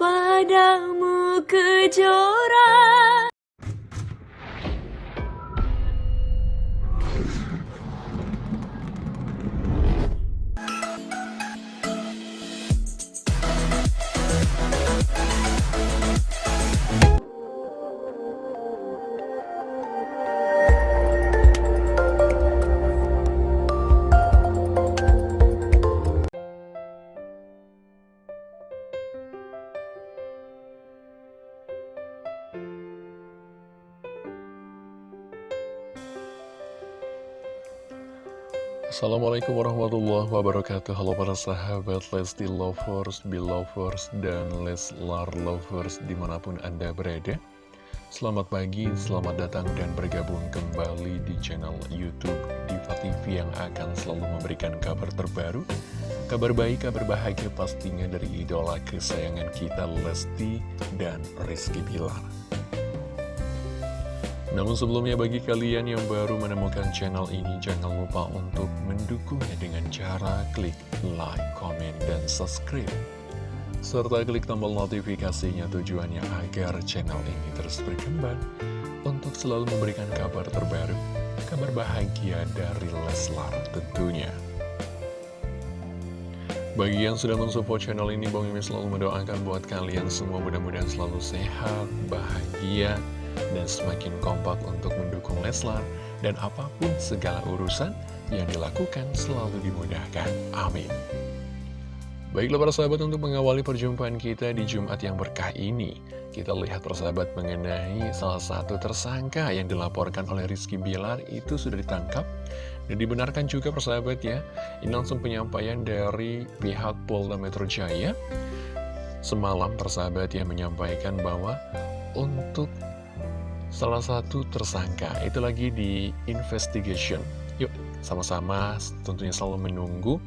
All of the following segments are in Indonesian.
padamu kejora Assalamualaikum warahmatullahi wabarakatuh. Halo para sahabat Lesti Lovers, Belovers, dan Leslar Lovers di mana pun Anda berada. Selamat pagi, selamat datang dan bergabung kembali di channel Youtube Diva TV yang akan selalu memberikan kabar terbaru Kabar baik, kabar bahagia pastinya dari idola kesayangan kita Lesti dan Rizky Bilar namun sebelumnya bagi kalian yang baru menemukan channel ini jangan lupa untuk mendukungnya dengan cara klik like, comment, dan subscribe. Serta klik tombol notifikasinya tujuannya agar channel ini terus berkembang untuk selalu memberikan kabar terbaru, kabar bahagia dari Leslar tentunya. Bagi yang sudah mensupport channel ini, Bang Mimin selalu mendoakan buat kalian semua mudah-mudahan selalu sehat, bahagia, dan semakin kompak untuk mendukung Leslar dan apa pun segala urusan yang dilakukan selalu dimudahkan. Amin. Baiklah para sahabat untuk mengawali perjumpaan kita di Jumat yang berkah ini Kita lihat persahabat mengenai salah satu tersangka yang dilaporkan oleh Rizky Bilar itu sudah ditangkap Dan dibenarkan juga persahabat ya Ini langsung penyampaian dari pihak Polda Metro Jaya Semalam persahabat yang menyampaikan bahwa untuk salah satu tersangka. Itu lagi di investigation. Yuk sama-sama tentunya selalu menunggu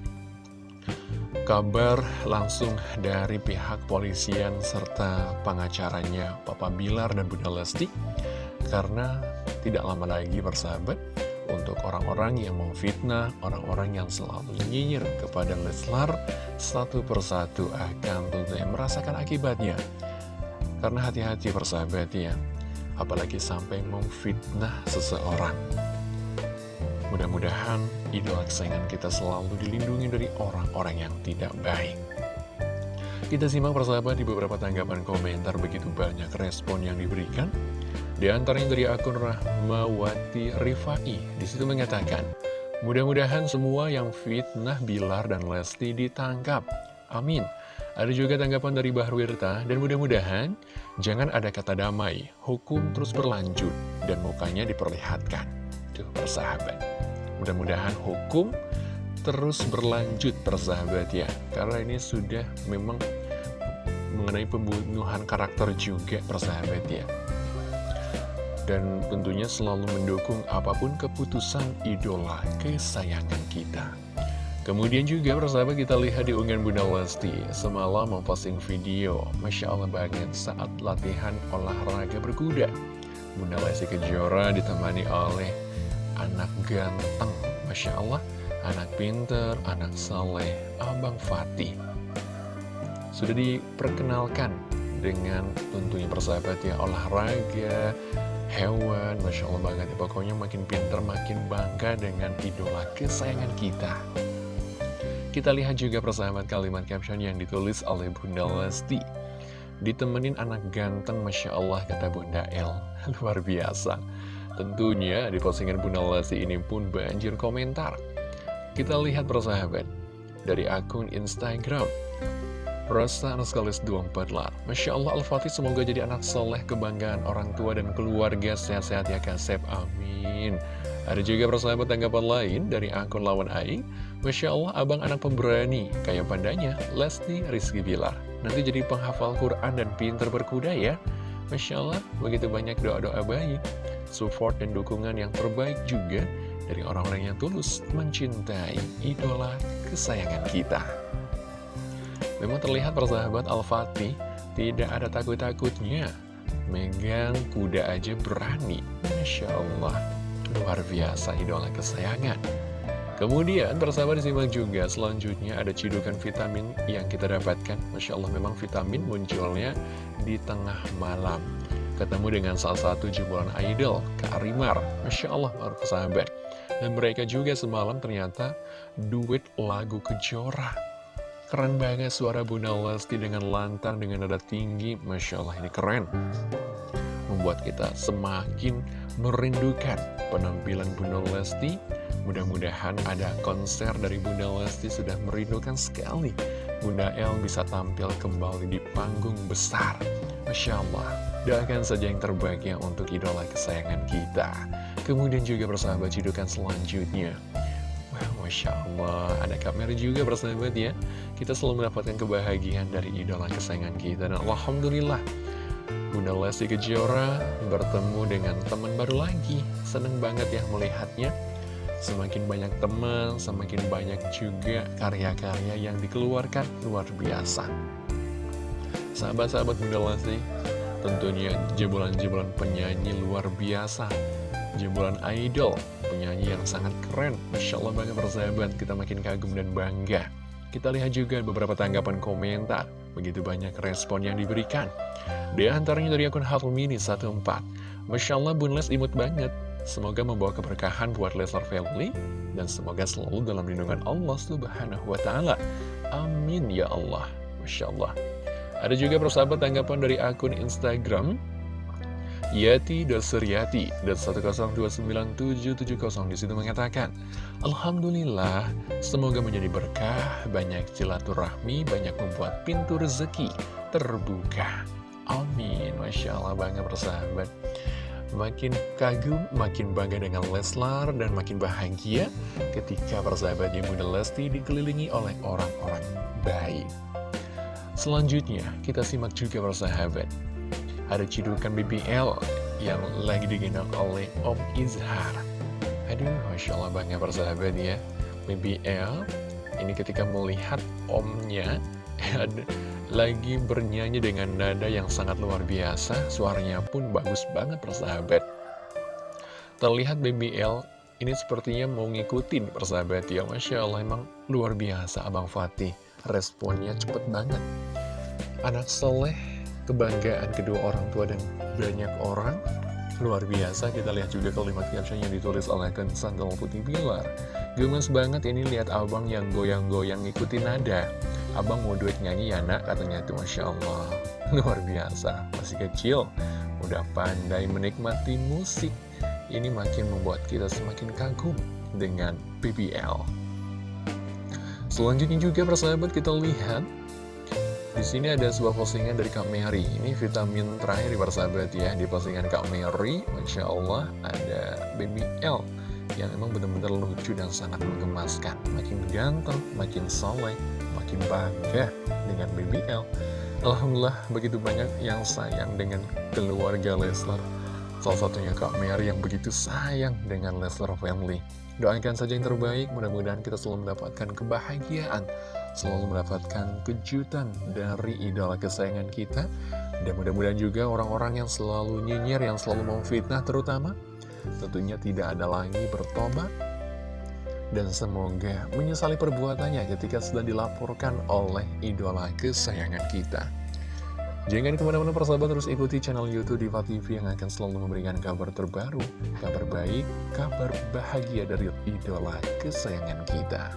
kabar langsung dari pihak polisian serta pengacaranya Papa Bilar dan Bunda Lesti. Karena tidak lama lagi bersahabat untuk orang-orang yang memfitnah, orang-orang yang selalu nyinyir kepada Leslar satu persatu akan tentunya merasakan akibatnya. Karena hati-hati persahabat ya apalagi sampai memfitnah seseorang. Mudah-mudahan idola kesayangan kita selalu dilindungi dari orang-orang yang tidak baik. Kita simak persahabat di beberapa tanggapan komentar begitu banyak respon yang diberikan. Di antaranya dari akun Rahmawati Rifai, di situ mengatakan, Mudah-mudahan semua yang fitnah Bilar dan Lesti ditangkap. Amin. Ada juga tanggapan dari Bahruirta, dan mudah-mudahan jangan ada kata damai, hukum terus berlanjut, dan mukanya diperlihatkan. Tuh, persahabat. Mudah-mudahan hukum terus berlanjut, persahabat ya. Karena ini sudah memang mengenai pembunuhan karakter juga, persahabat ya. Dan tentunya selalu mendukung apa pun keputusan idola kesayangan kita. Kemudian juga persahabat kita lihat di unggahan Bunda Lesti Semalam memposting video Masya Allah banget saat latihan olahraga berkuda. Bunda Lesti Kejora ditemani oleh anak ganteng Masya Allah Anak pinter, anak saleh, Abang Fatih. Sudah diperkenalkan dengan tentunya persahabat ya olahraga hewan Masya Allah banget. Ya pokoknya makin pinter makin bangga dengan idola kesayangan kita kita lihat juga persahabat kalimat caption yang ditulis oleh Bunda Lesti. Ditemenin anak ganteng, Masya Allah, kata Bunda El. Luar biasa. Tentunya di postingan Bunda Lesti ini pun banjir komentar. Kita lihat persahabat. Dari akun Instagram. Rasa Anuskalis 24 lar. Masya Allah Al-Fatih semoga jadi anak soleh kebanggaan orang tua dan keluarga sehat-sehat ya Kasep. Amin. Ada juga persahabat tanggapan lain dari akun lawan Aing Masya Allah abang anak pemberani. Kayak pandanya Lesti Rizky Bilar. Nanti jadi penghafal Quran dan pinter berkuda ya. Masya Allah begitu banyak doa-doa baik. Support dan dukungan yang terbaik juga Dari orang-orang yang tulus mencintai idola kesayangan kita. Memang terlihat persahabat Al-Fatih Tidak ada takut-takutnya. Megang kuda aja berani. Masya Allah Luar biasa idola kesayangan Kemudian persahabat disimak juga selanjutnya ada cidukan vitamin yang kita dapatkan. Masya Allah memang vitamin munculnya di tengah malam. Ketemu dengan salah satu jebolan idol, Kak Arimar Masya Allah para persahabat. Dan mereka juga semalam ternyata duet lagu Kejora. Keren banget suara Bunda Lesti dengan lantang, dengan nada tinggi. Masya Allah ini keren. Membuat kita semakin merindukan penampilan Bunda Lesti Mudah-mudahan ada konser dari Bunda Lesti sudah merindukan sekali. Bunda El bisa tampil kembali di panggung besar. Masya Allah. Doakan saja yang terbaik ya untuk idola kesayangan kita. Kemudian juga bersahabat cidukan selanjutnya. Wah, Masya Allah. Ada kamera juga bersahabat ya. Kita selalu mendapatkan kebahagiaan dari idola kesayangan kita. Dan Alhamdulillah Bunda Lesti Kejora bertemu dengan teman baru lagi. Seneng banget ya melihatnya Semakin banyak teman, semakin banyak juga karya-karya yang dikeluarkan luar biasa. Sahabat-sahabat Bunda Lesti, tentunya jebolan-jebolan penyanyi luar biasa. Jebolan idol, penyanyi yang sangat keren. Masya Allah banget bersahabat, kita makin kagum dan bangga. Kita lihat juga beberapa tanggapan komentar. Begitu banyak respon yang diberikan. Di antaranya dari akun Mini 14. Masya Allah Bun Les imut banget. Semoga membawa keberkahan buat Leslar Family dan semoga selalu dalam lindungan Allah Subhanahu wa taala. Amin ya Allah. Masya Allah. Ada juga persahabat tanggapan dari akun Instagram Yati Dosuryati dan 1029770 di situ mengatakan Alhamdulillah semoga menjadi berkah banyak silaturahmi banyak membuat pintu rezeki terbuka Amin Masya Allah banget persahabat Makin kagum, makin bangga dengan Leslar, dan makin bahagia ketika persahabatnya Bunda Lesti dikelilingi oleh orang-orang baik. Selanjutnya, kita simak juga persahabat. Ada cidukan BBL yang lagi digendong oleh Om Izhar. Aduh, Masya Allah bangga persahabat ya. BBL, ini ketika melihat omnya, lagi bernyanyi dengan nada yang sangat luar biasa, suaranya pun bagus banget persahabat. Terlihat BBL ini sepertinya mau ngikutin persahabat ya, Masya Allah emang luar biasa Abang Fatih, responnya cepet banget. Anak soleh, kebanggaan kedua orang tua dan banyak orang, luar biasa kita lihat juga kalimat caption yang ditulis oleh Kensan Putih Bilar. Gemes banget ini lihat abang yang goyang-goyang ngikutin nada. Abang mau duit nyanyi ya nak? Katanya itu Masya Allah. Luar biasa. Masih kecil Udah pandai menikmati musik. Ini makin membuat kita semakin kagum Dengan BBL Selanjutnya juga persahabat kita lihat. Di sini ada sebuah postingan dari Kak Mary. Ini vitamin terakhir di persahabat ya Di postingan Kak Mary. Masya Allah ada BBL Yang emang benar-benar lucu dan sangat menggemaskan Makin ganteng, makin soleh makin bangga dengan BBL Alhamdulillah begitu banyak yang sayang dengan keluarga Leslar. Salah satunya Kak Mary yang begitu sayang dengan Leslar Family. Doakan saja yang terbaik, mudah-mudahan kita selalu mendapatkan kebahagiaan. Selalu mendapatkan kejutan dari idola kesayangan kita. Dan mudah-mudahan juga orang-orang yang selalu nyinyir, yang selalu memfitnah terutama Tentunya tidak ada lagi bertobat dan semoga menyesali perbuatannya ketika sudah dilaporkan oleh idola kesayangan kita. Jangan ke mana-mana persahabat terus ikuti channel Youtube Diva TV yang akan selalu memberikan kabar terbaru, kabar baik, kabar bahagia dari idola kesayangan kita.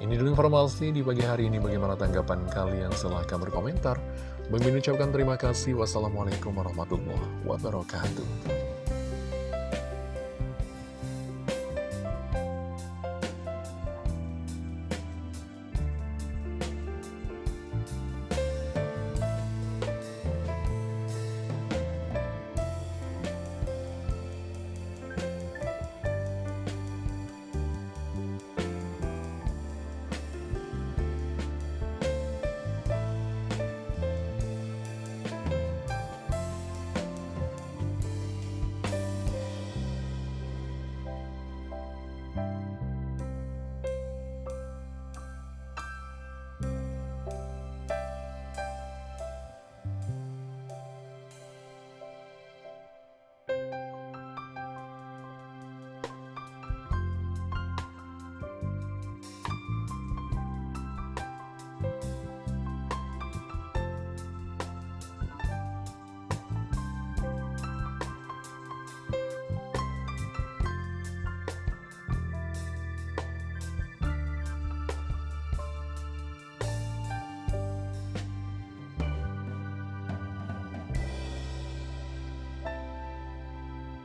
Ini dulu informasi di pagi hari ini bagaimana tanggapan kalian silahkan berkomentar. Bagi ucapkan terima kasih. Wassalamualaikum warahmatullahi wabarakatuh.